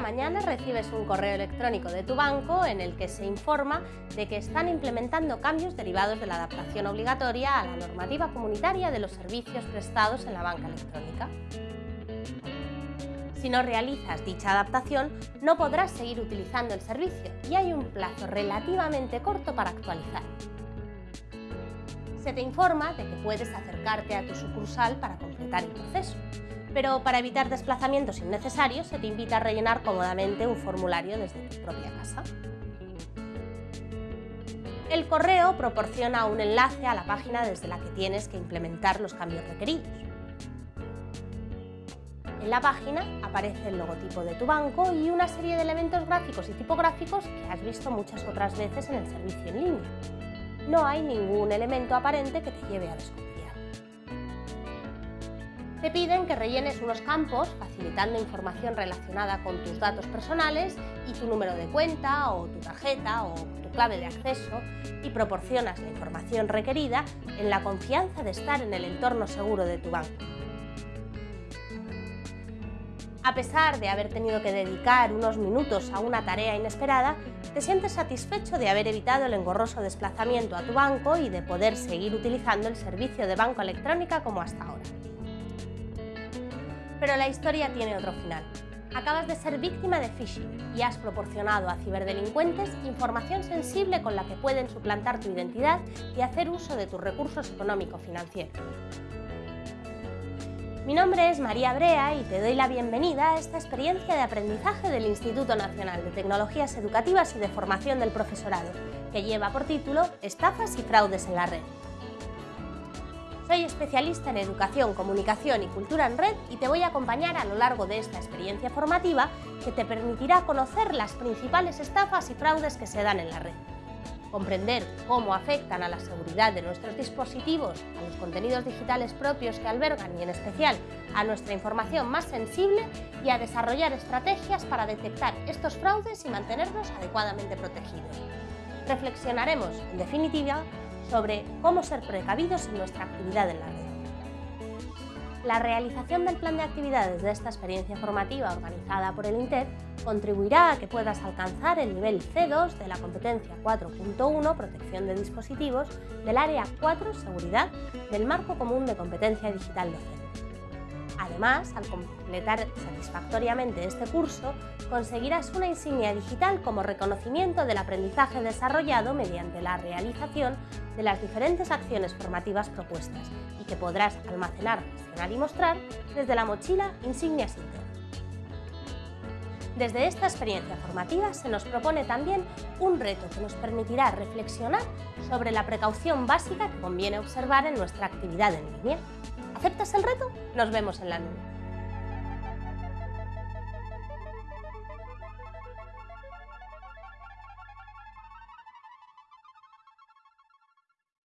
mañana recibes un correo electrónico de tu banco en el que se informa de que están implementando cambios derivados de la adaptación obligatoria a la normativa comunitaria de los servicios prestados en la banca electrónica. Si no realizas dicha adaptación, no podrás seguir utilizando el servicio y hay un plazo relativamente corto para actualizar. Se te informa de que puedes acercarte a tu sucursal para completar el proceso, pero para evitar desplazamientos innecesarios se te invita a rellenar cómodamente un formulario desde tu propia casa. El correo proporciona un enlace a la página desde la que tienes que implementar los cambios requeridos. En la página aparece el logotipo de tu banco y una serie de elementos gráficos y tipográficos que has visto muchas otras veces en el servicio en línea. No hay ningún elemento aparente que te lleve a desconfiar. Te piden que rellenes unos campos facilitando información relacionada con tus datos personales y tu número de cuenta o tu tarjeta o tu clave de acceso y proporcionas la información requerida en la confianza de estar en el entorno seguro de tu banco. A pesar de haber tenido que dedicar unos minutos a una tarea inesperada, te sientes satisfecho de haber evitado el engorroso desplazamiento a tu banco y de poder seguir utilizando el servicio de banco electrónica como hasta ahora. Pero la historia tiene otro final. Acabas de ser víctima de phishing y has proporcionado a ciberdelincuentes información sensible con la que pueden suplantar tu identidad y hacer uso de tus recursos económico-financieros. Mi nombre es María Brea y te doy la bienvenida a esta experiencia de aprendizaje del Instituto Nacional de Tecnologías Educativas y de Formación del Profesorado, que lleva por título Estafas y fraudes en la red. Soy especialista en Educación, Comunicación y Cultura en Red y te voy a acompañar a lo largo de esta experiencia formativa que te permitirá conocer las principales estafas y fraudes que se dan en la red comprender cómo afectan a la seguridad de nuestros dispositivos, a los contenidos digitales propios que albergan y en especial a nuestra información más sensible y a desarrollar estrategias para detectar estos fraudes y mantenernos adecuadamente protegidos. Reflexionaremos, en definitiva, sobre cómo ser precavidos en nuestra actividad en la red. La realización del plan de actividades de esta experiencia formativa organizada por el INTED contribuirá a que puedas alcanzar el nivel C2 de la competencia 4.1 Protección de dispositivos del Área 4 Seguridad del Marco Común de Competencia Digital Docente. Además, al completar satisfactoriamente este curso, conseguirás una insignia digital como reconocimiento del aprendizaje desarrollado mediante la realización de las diferentes acciones formativas propuestas y que podrás almacenar, gestionar y mostrar desde la mochila Insignias Inter. Desde esta experiencia formativa se nos propone también un reto que nos permitirá reflexionar sobre la precaución básica que conviene observar en nuestra actividad en línea. ¿Aceptas el reto? Nos vemos en la nube.